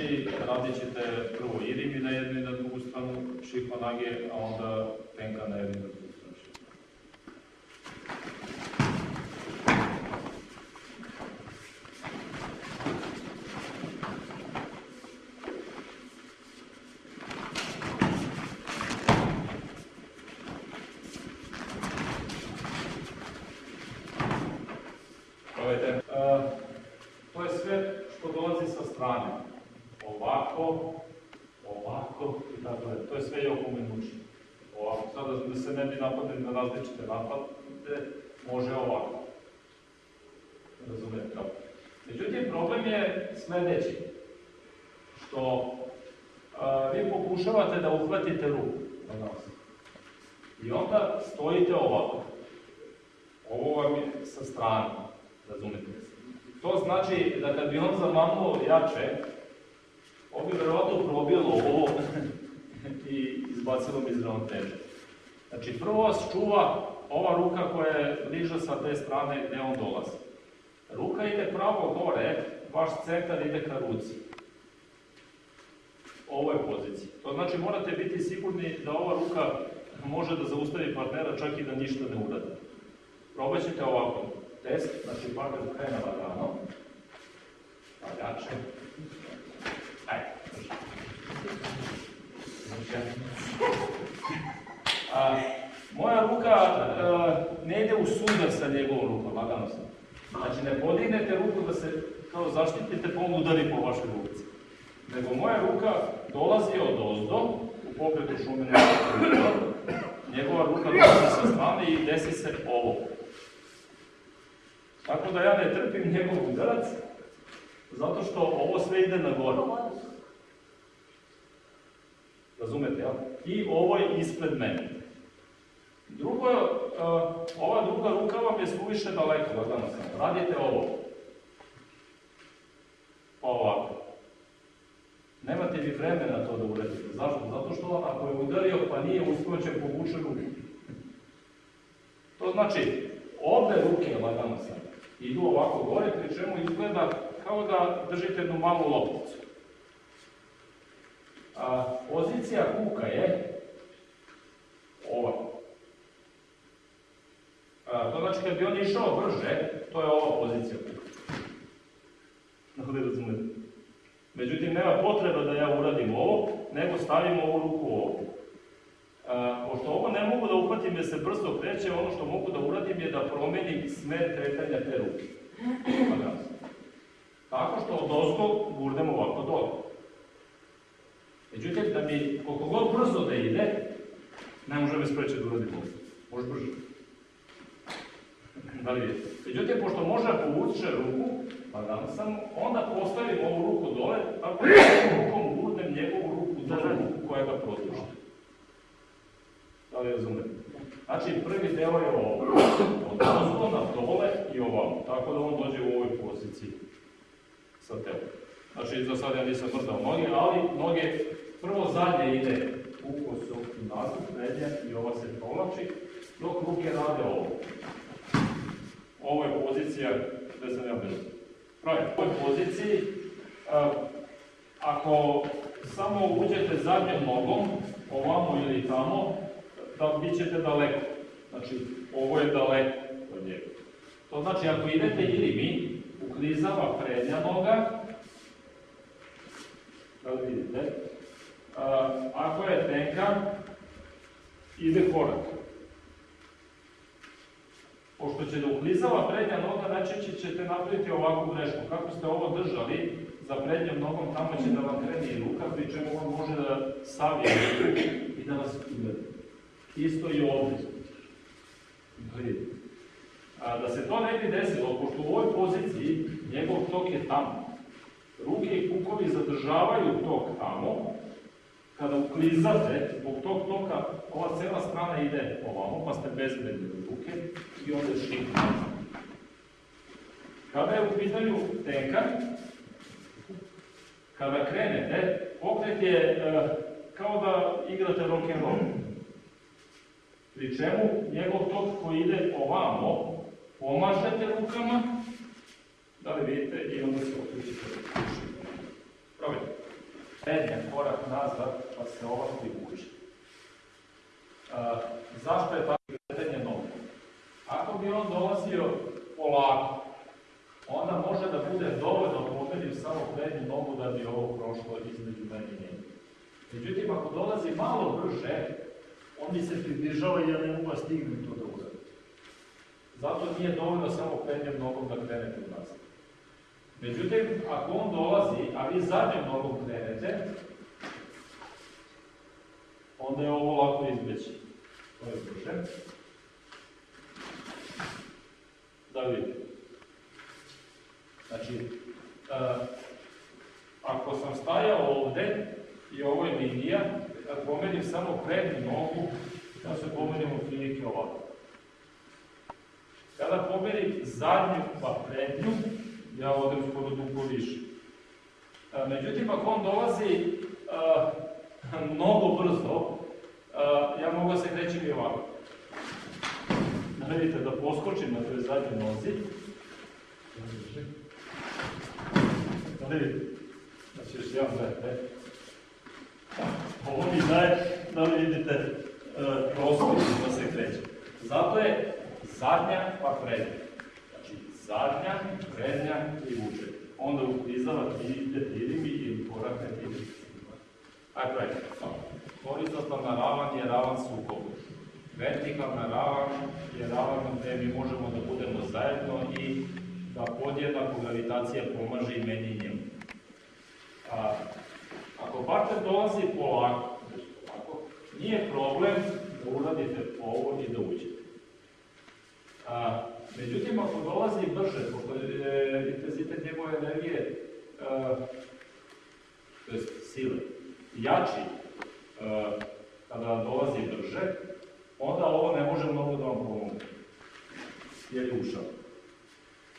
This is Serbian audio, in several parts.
Znači, radit ćete prvo irimi na jednu i na drugu stranu šihva nage, a onda tenka na jednu i na drugu stranu šihva. Gledajte, e, to je sve što dolazi sa strane. Ovako, ovako i tako dalje. To je sve Joko Minući. Ovako, sada da se ne bi napadili na različite napade, može ovako. Razumete kako? Međutim, problem je sledeći. Što a, vi pokušavate da uhvatite ruku na nas. I onda stojite ovako. Ovo vam je sa strane. Razumete se. To znači da kad bi on zamanuo jače, on bi verovatno probilo ovo i izbacilo bi iz ravnoteže. Znači, prvo vas čuva ova ruka koja je bliža sa te strane gde on dolazi. Ruka ide pravo gore, vaš centar ide ka ruci. Ovo je pozicija. To znači morate biti sigurni da ova ruka može da zaustavi partnera čak i da ništa ne uradi. Probat ćete ovako. Test, znači partner krene lagano. Pa jače. Ajde. A, moja ruka a, ne ide u sudar sa njegovom rukom, lagano sam. Znači ne podignete ruku da se kao zaštitite pa on udari po vašoj ruci. Nego moja ruka dolazi od ozdo, u pokretu šumene njegova ruka dolazi sa strane i desi se ovo. Tako da ja ne trpim njegov udarac, zato što ovo sve ide na gore. Razumete, jel? I ovo je ispred mene. Drugo, uh, ova druga ruka vam je suviše daleko, lagano sam. Radite ovo. Pa ovako. Nemate vi vremena to da uradite. Zašto? Zato što ako je udario pa nije će povuče ruku. To znači, obe ruke, lagano sam, idu ovako gore, pri čemu izgleda kao da držite jednu malu lopticu. A, pozicija kuka je ova. A, to znači kad bi on išao brže, to je ova pozicija kuka. Da razumete? Međutim, nema potreba da ja uradim ovo, nego stavim ovu ruku ovdje. A, pošto ovo ne mogu da uhvatim jer se brzo kreće, ono što mogu da uradim je da promenim smer kretanja te ruke. Tako što od ozgo gurdem ovako dole. Međutim, da mi koliko god brzo da ide, ne može me spreći da uradim ovo. Može brže. Da li vidite? Međutim, pošto može da povuče ruku, pa da sam, onda postavim ovu ruku dole, tako da rukom gurnem njegovu ruku dole, ruku koja ga produži. Da li razumete? Znači, prvi deo je ovo. Od ozgo na dole i ovamo. Tako da on dođe u ovoj poziciji sa telom. Znači, za sad ja nisam mrdao noge, ali noge prvo zadnje ide uko se nazad, prednje i ova se povlači, dok ruke rade ovo. Ovo je pozicija gde sam ja bio. Pravi, u ovoj poziciji, a, ako samo uđete zadnjom nogom, ovamo ili tamo, da bit ćete daleko. Znači, ovo je daleko od njega. To znači, ako idete ili mi, uklizava prednja noga, da li vidite, a, ako je tenka, ide korak. Pošto će da uklizava prednja noga, najčešće ćete napraviti ovakvu grešku. Kako ste ovo držali, za prednjom nogom tamo će da vam krene i ruka, pri čemu on može da ruku i da vas udari. Isto i ovde. A, da se to ne bi desilo, pošto u ovoj poziciji njegov tok je tamo. Ruke i kukovi zadržavaju tok tamo, kada uklizate, zbog tog toka, ova cela strana ide ovamo, pa ste bezbedni ruke i onda šikne. Kada je u pitanju tenka, kada krenete, pokret je e, kao da igrate rock and roll. Pri čemu njegov tok koji ide ovamo, pomažete rukama, da li vidite, i onda se okrećete. Probajte. prednja korak nazad, pa se ova privuče. A, zašto je tako kretanje bi on dolazio polako, onda može da bude dovoljno pomerim samo prednju nogu da bi ovo prošlo između meni i njega. Međutim, ako dolazi malo brže, on mi se približava i ja ne mogu da stignem to da uradim. Zato nije dovoljno samo prednjom nogom da krenete u nazad. Međutim, ako on dolazi, a vi zadnjom nogom krenete, onda je ovo lako izbeći. To je brže. Da vidite. Znači, uh, ako sam stajao ovde i ovo je linija, kad pomerim samo prednju nogu, ja se pomerim u prilike ovako. Kada pomerim zadnju pa prednju, ja odem skoro duplo više. Uh, međutim, ako on dolazi uh, mnogo brzo, ja mogu da se krećem i ovako. Vidite, da poskočim na toj zadnjoj nozi, da vidite. Znači još jedan gledajte. Ovo mi daje da li vidite uh, prostor da se kreće. Zato je zadnja pa prednja. Znači zadnja, prednja i vuče. Onda uklizava idete ili mi ili koraknete ili Ajde, ajde. Horizontalna ravan je ravan sukobu. Vertikalna ravan je ravan gde mi možemo da budemo zajedno i da podjednako gravitacija pomaže i meni i njemu. A, ako partner dolazi polako, polako, nije problem da uradite ovo i da uđete. A, međutim, ako dolazi brže, pošto je intenzitet njegove energije, a, to je sile, jači, a, kada dolazi brže, onda ovo ne može mnogo da vam pomogne, jer je ušao.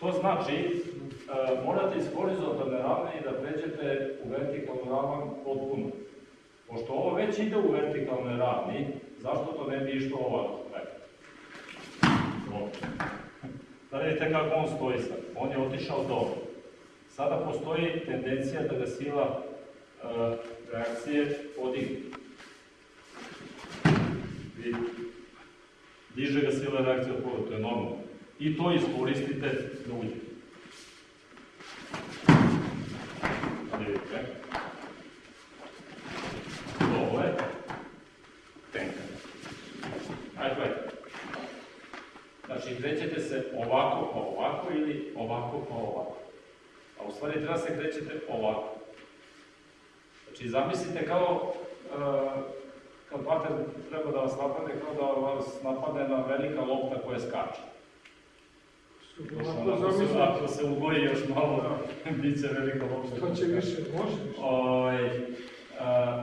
To znači, e, morate iz horizontalne ravne i da pređete u vertikalnu ravan potpuno. Pošto ovo već ide u vertikalnoj ravni, zašto to ne bi išlo ovako? Da vidite kako on stoji sad. On je otišao dobro. Sada postoji tendencija da ga sila e, reakcije. Diže ga sila reakcije od poda, to je normalno i to iskoristite da uđete. Vidite. Ovo je tenka. Ajde, gledajte. Znači, krećete se ovako pa ovako ili ovako pa ovako. A u stvari treba se krećete ovako. Znači, zamislite kao uh, kad pater treba da vas napadne, kao da vas napadne na velika lopta koja skače. Ako se, ako se ugoji još malo, bit će veliko lopta. To će više, može više. Ovaj, a,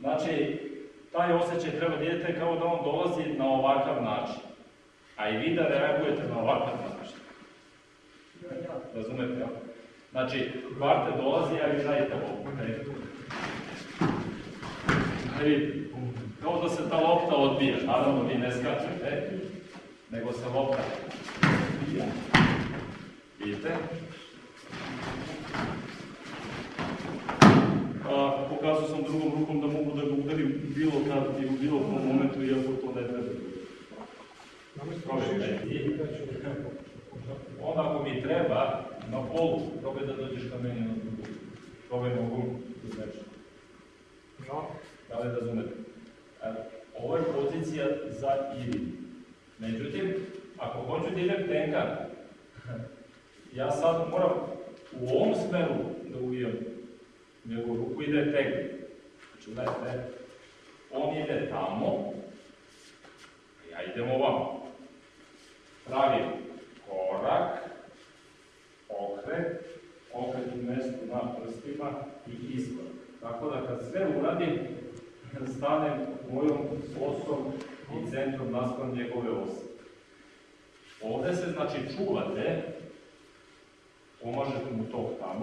znači, taj osjećaj treba da idete kao da on dolazi na ovakav način. A i vi da reagujete na ovakav način. Razumete, ja? Znači, kvarte dolazi, a vi radite ovo. Okay. Kao da se ta lopta odbija, naravno vi ne skačete, nego se lopta Vidite? A, pokazao sam drugom rukom da mogu da ga udarim bilo kad i u bilo kom momentu, iako to ne treba. Onda ako mi treba, na polu, probaj da dođeš ka meni na drugu. Probaj nogom, da znači. Da li razumete? Ovo je pozicija za ili. Međutim, ako hoću da idem tenkan, ja sad moram u ovom smeru da uvijam njegovu ruku ide tek. Znači, gledajte, on ide tamo, ja idem ovamo. Pravim korak, okret, okret u mestu na prstima i iskorak. Tako da kad sve uradim, stanem mojom osom i centrom naspram njegove ose. Ovde se, znači, čuvate, pomažete mu tog tamo,